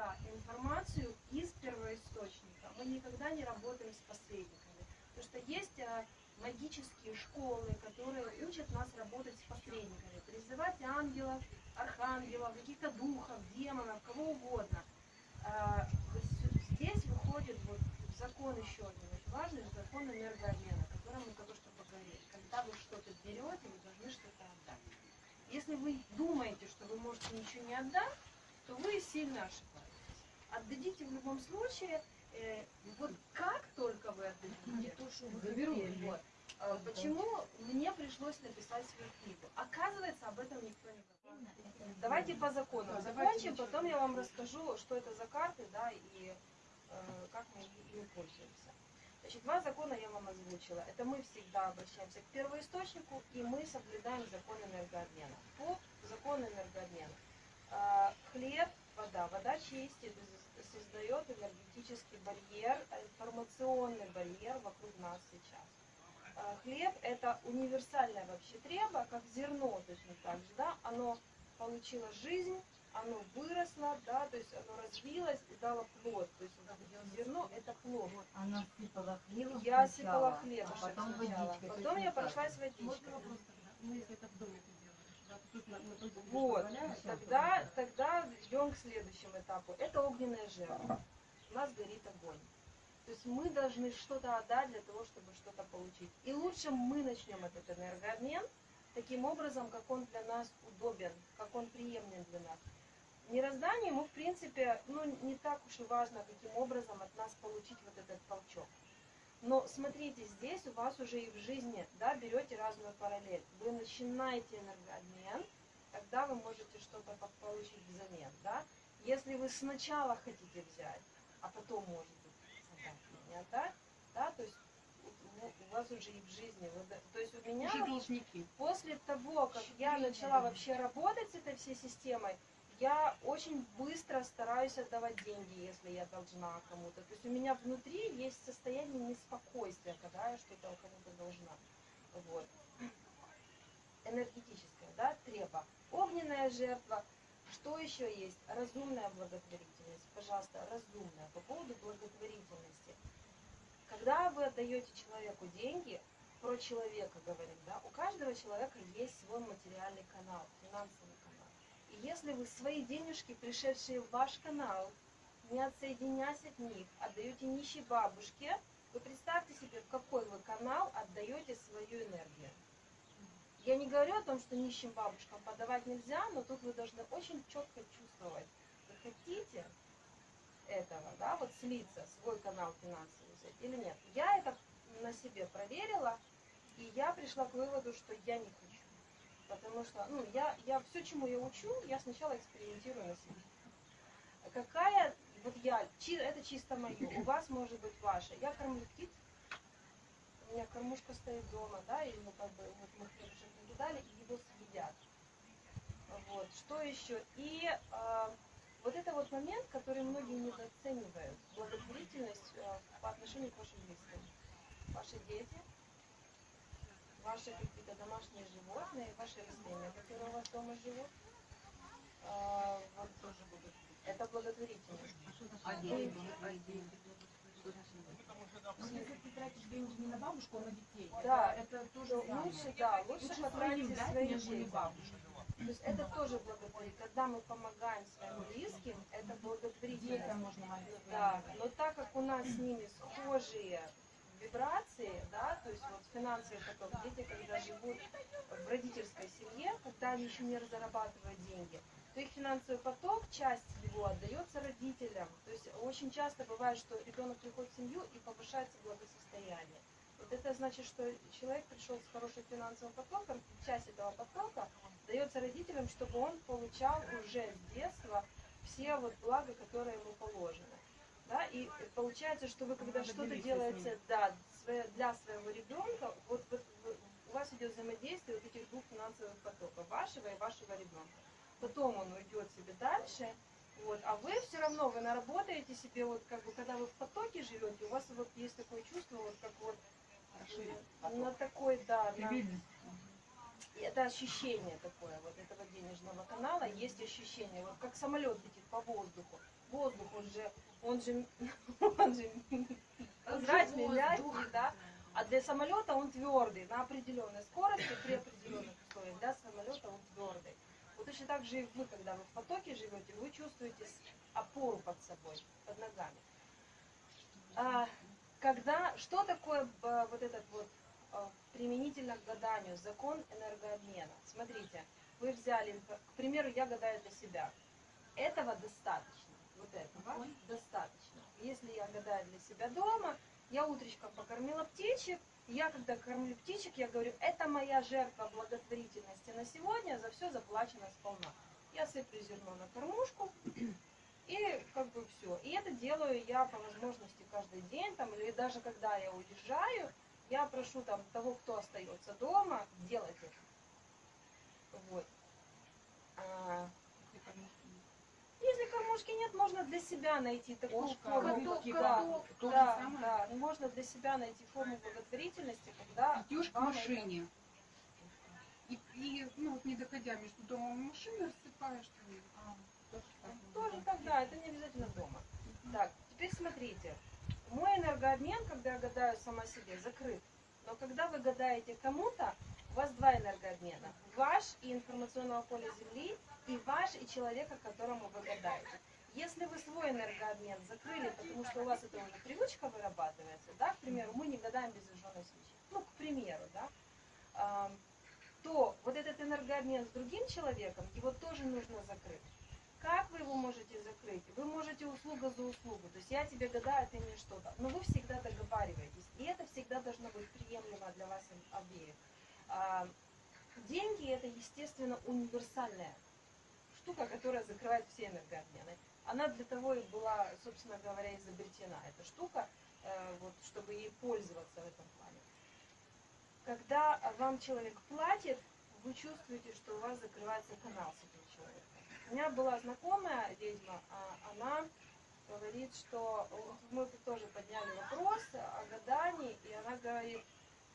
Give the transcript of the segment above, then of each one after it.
всегда информацию из первоисточника. Мы никогда не работаем с посредниками. Потому что есть а, магические школы, которые учат нас работать с посредниками, призывать ангелов, архангелов, каких-то духов, демонов, кого угодно. А, здесь выходит вот закон еще один очень важный, закон энергообмена, о котором мы только что поговорили. Когда вы что-то берете, вы должны что-то отдать. Если вы думаете, что вы можете ничего не отдать, то вы сильно ошибаетесь. Отдадите в любом случае, э, вот как только вы отдадите, то, что вы хотели, вот, э, почему мне пришлось написать свою книгу. Оказывается, об этом никто не говорит. Давайте по закону закончим, потом я вам расскажу, что это за карты, да, и э, как мы ими пользуемся. Значит, два закона я вам озвучила. Это мы всегда обращаемся к первоисточнику, и мы соблюдаем закон энергообмена. По закону энергообмена. А, хлеб, вода. Вода чистит, создает энергетический барьер, информационный барьер вокруг нас сейчас. А, хлеб – это универсальное вообще треба, как зерно точно так же. Да? Оно получило жизнь, оно выросло, да, то есть оно развилось и дало плод. То есть зерно – это плод. Она сыпала хлеб Я сыпала хлеб а потом сначала. водичкой. Потом я прошлась водичкой. Можно вопрос тогда? Ну, если это в доме Вот, тогда, тогда идем к следующему этапу. Это огненная жертва. У нас горит огонь. То есть мы должны что-то отдать для того, чтобы что-то получить. И лучше мы начнем этот энергообмен таким образом, как он для нас удобен, как он приемлем для нас. В мироздании ему, в принципе, ну, не так уж и важно, каким образом от нас получить вот этот толчок. Но смотрите, здесь у вас уже и в жизни, да, берете разную параллель. Вы начинаете энергообмен, тогда вы можете что-то по- получить взамен, да. Если вы сначала хотите взять, а потом, может быть, отдать, не отдать, да, то есть у- у- вас уже и в жизни, вы то есть у меня Уже должники. после того, как я начала вообще работать с этой всей системой, я очень быстро стараюсь отдавать деньги, если я должна кому-то. То есть у меня внутри есть состояние неспокойствия, когда я что-то кому-то должна. Вот. Энергетическое, да, треба. Огненная жертва. Что еще есть? Разумная благотворительность. Пожалуйста, разумная. По поводу благотворительности. Когда вы отдаете человеку деньги, про человека говорим, да, у каждого человека есть свой материальный канал, финансовый канал. Если вы свои денежки, пришедшие в ваш канал, не отсоединяясь от них, отдаете нищей бабушке, вы представьте себе, в какой вы канал отдаете свою энергию. Я не говорю о том, что нищим бабушкам подавать нельзя, но тут вы должны очень четко чувствовать, вы хотите этого, да, вот слиться, свой канал финансовый взять или нет. Я это на себе проверила, и я пришла к выводу, что я не хочу. Потому что, ну, я, я все, чему я учу, я сначала экспериментирую на себе. Какая, вот я, чи- это чисто мое, у вас может быть ваше. Я кормлю птиц, у меня кормушка стоит дома, да, и ну, как бы, вот мы хлебушек накидали, и его съедят. Вот, что еще? И а, вот это вот момент, который многие недооценивают, благотворительность а, по отношению к вашим близким. Ваши дети, ваши какие-то домашние животные, ваши растения, которые у вас дома живут. А, вот тоже будут. Это благотворительность. А деньги? А деньги? Если ты тратишь деньги не на бабушку, а на детей, Да. это, это То тоже лучше, да, лучше Лучше потратить дать, свои деньги. То есть это тоже благотворительность. Когда мы помогаем своим близким, это Детям благотворительность. можно молиться. Да, но так как у нас с ними схожие вибрации, да, то есть вот финансовый поток, дети, когда живут в родительской семье, когда они еще не зарабатывают деньги, то их финансовый поток, часть его отдается родителям. То есть очень часто бывает, что ребенок приходит в семью и повышается благосостояние. Вот это значит, что человек пришел с хорошим финансовым потоком, часть этого потока дается родителям, чтобы он получал уже с детства все вот блага, которые ему положены. Да, и получается, что вы когда что-то делаете да, для своего ребенка, вот, вот у вас идет взаимодействие вот этих двух финансовых потоков, вашего и вашего ребенка. Потом он уйдет себе дальше, вот, а вы все равно, вы наработаете себе, вот как бы, когда вы в потоке живете, у вас вот есть такое чувство, вот как вот на такой, да, на- это ощущение такое, вот этого денежного канала, есть ощущение, вот как самолет летит по воздуху. Воздух, он же, он же, он же прозрачный, мягкий, да, а для самолета он твердый, на определенной скорости, при определенных условиях, для самолета он твердый. Вот точно так же и вы, когда вы в потоке живете, вы чувствуете опору под собой, под ногами. А, когда, что такое э, вот этот вот э, применительно к гаданию, закон энергообмена? Смотрите, вы взяли, к примеру, я гадаю для себя. Этого достаточно, вот этого достаточно. Если я гадаю для себя дома, я утречком покормила птичек, я когда кормлю птичек, я говорю, это моя жертва благотворительности на сегодня, за все заплачено сполна. Я сыплю зерно на кормушку, и как бы все. И это делаю я по возможности каждый день, там, или даже когда я уезжаю, я прошу там того, кто остается дома, делать это. Вот. Кормушки нет, можно для себя найти такую Кошка, форму. рыбки, да, да, то же да, самое. да. Можно для себя найти форму благотворительности, когда Идешь к машине. И, и, ну, вот не доходя между домом и машиной, рассыпаешь там. А, тоже так. Тоже так, да, это не обязательно дома. Так, теперь смотрите. Мой энергообмен, когда я гадаю сама себе, закрыт. Но когда вы гадаете кому-то, у вас два энергообмена. Ваш и информационного поля Земли, и ваш и человека, которому вы гадаете. Если вы свой энергообмен закрыли, потому что у вас это уже привычка вырабатывается, да, к примеру, мы не гадаем без зажженной свечи, ну, к примеру, да, то вот этот энергообмен с другим человеком, его тоже нужно закрыть. Как вы его можете закрыть? Вы можете услуга за услугу. То есть я тебе гадаю, ты мне что-то. Но вы всегда договариваетесь. И это всегда должно быть приемлемо для вас обеих. А, Деньги это, естественно, универсальная штука, которая закрывает все энергообмены. Она для того и была, собственно говоря, изобретена, эта штука, э, вот, чтобы ей пользоваться в этом плане. Когда вам человек платит, вы чувствуете, что у вас закрывается канал с этим человеком. У меня была знакомая ведьма, а она говорит, что мы тоже подняли вопрос о гадании, и она говорит,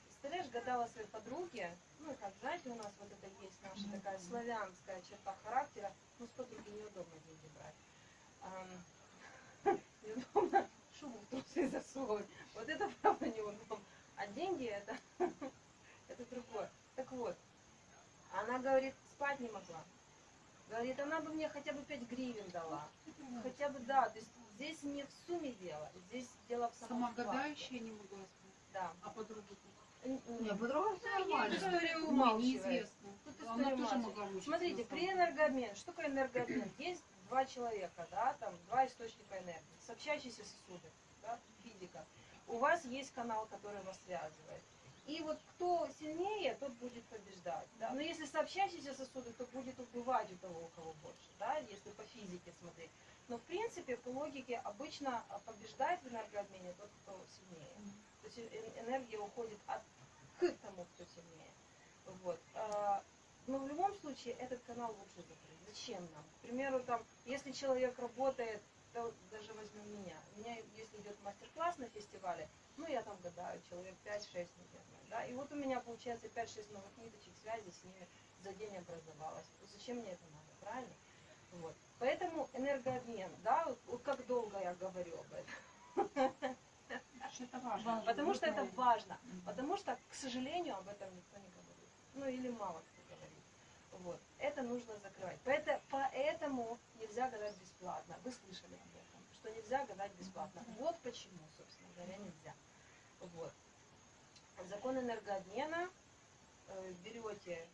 представляешь, гадала своей подруге, ну, как знаете, у нас вот это есть наша такая славянская черта характера, ну, с подруги неудобно деньги брать. Неудобно шубу в трусы засовывать. Вот это правда неудобно. А деньги это, это другое. Так вот, она говорит, спать не могла. Говорит, она бы мне хотя бы 5 гривен дала. Хотя бы, да, то есть здесь не в сумме дело, здесь дело в самом Сама вкладе. гадающая не могла спать. Да. А подруга тут? Н- Не, н- по-другому все Тут нормально. история Ну, умалчивает. неизвестно. Тут Она история тоже умалчивает. Смотрите, при самом энергообмене, что такое энергообмен? Есть два человека, да, там два источника энергии, сообщающиеся сосуды, да, физика. У вас есть канал, который вас связывает. И вот кто сильнее, тот будет побеждать. Да? Но если сообщающиеся сосуды, то будет убывать у того, у кого больше, да, если по физике смотреть. Но в принципе, по логике, обычно а, побеждает в энергообмене тот, кто сильнее. То есть энергия уходит от к тому, кто сильнее. Вот. А, Но в любом случае этот канал лучше закрыть. Зачем нам? К примеру, там, если человек работает, то даже возьмем меня. У меня, если идет мастер-класс на фестивале, ну, я там гадаю, человек 5-6, наверное, да, и вот у меня получается 5-6 новых ниточек связи с ними за день образовалось. Зачем мне это надо, правильно? Вот. Поэтому энергообмен, да, вот, вот как долго я говорю об этом. это важно. Потому что это важно. Потому что, к сожалению, об этом никто не говорит. Ну или мало кто. Вот. Это нужно закрывать. Поэтому, поэтому нельзя гадать бесплатно. Вы слышали об этом, что нельзя гадать бесплатно. Вот почему, собственно говоря, нельзя. Вот. Закон энергообмена. Э, Берете